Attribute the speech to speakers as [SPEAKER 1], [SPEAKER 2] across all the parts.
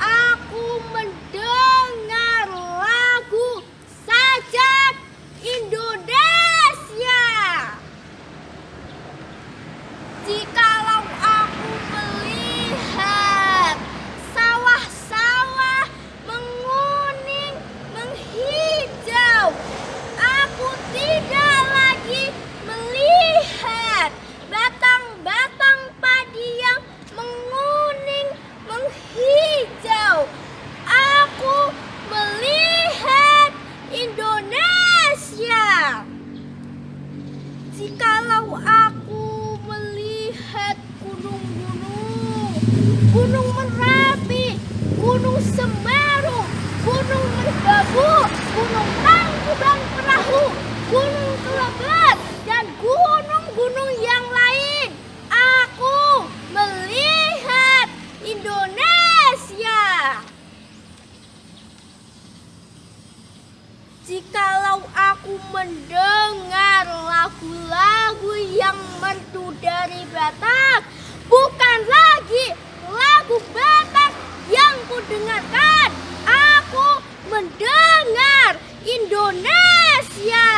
[SPEAKER 1] aku mendengar lagu sajak Indonesia. Jikalau aku melihat sawah-sawah menguning, menghijau, aku tidak lagi melihat batang-batang padi yang menguning, menghijau. Aku melihat Indonesia. Jikalau aku melihat gunung-gunung, gunung Merapi, gunung Semeru, gunung Merbabu, gunung Tangkuban Perahu, gunung Kelebat, dan gunung-gunung yang lain, aku melihat Indonesia. Jikalau aku mendengar lagu-lagu yang merdu dari Batak, bukan lagi lagu Batak yang kudengarkan. Aku mendengar Indonesia.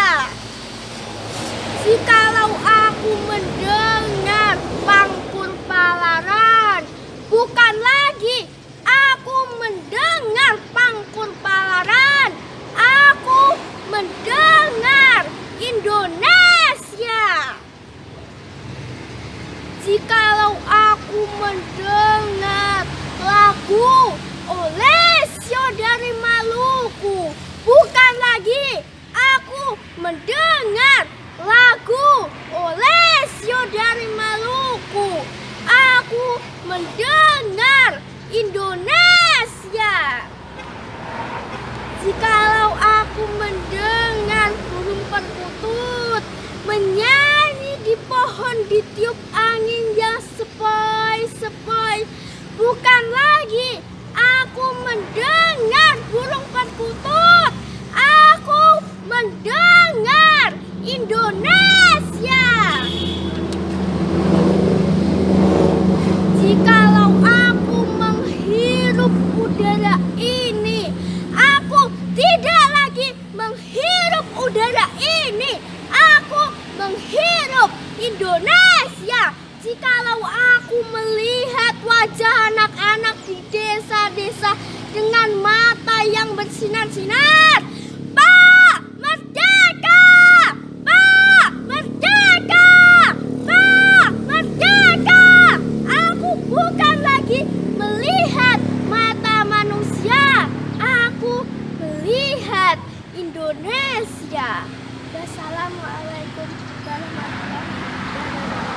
[SPEAKER 1] Jikalau aku mendengar pangkur palaran, bukan lagi aku mendengar pangkur palaran, aku mendengar Indonesia. Jikalau aku mendengar lagu Olesio dari Maluku, bukan lagi aku mendengar lagu Olesio dari Maluku. Aku mendengar Indonesia. Jikalau aku mendengar burung perkutut menyanyi di pohon ditiup angin yang sepoi-sepoi, bukan lagi aku mendengar burung perkutut, aku mendengar Indonesia. Jikalau aku menghirup udara ini, aku tidak lagi menghirup udara ini. Aku menghirup Indonesia. Jikalau aku melihat wajah anak-anak di desa-desa dengan mata yang Ya, Wassalamualaikum warahmatullahi wabarakatuh.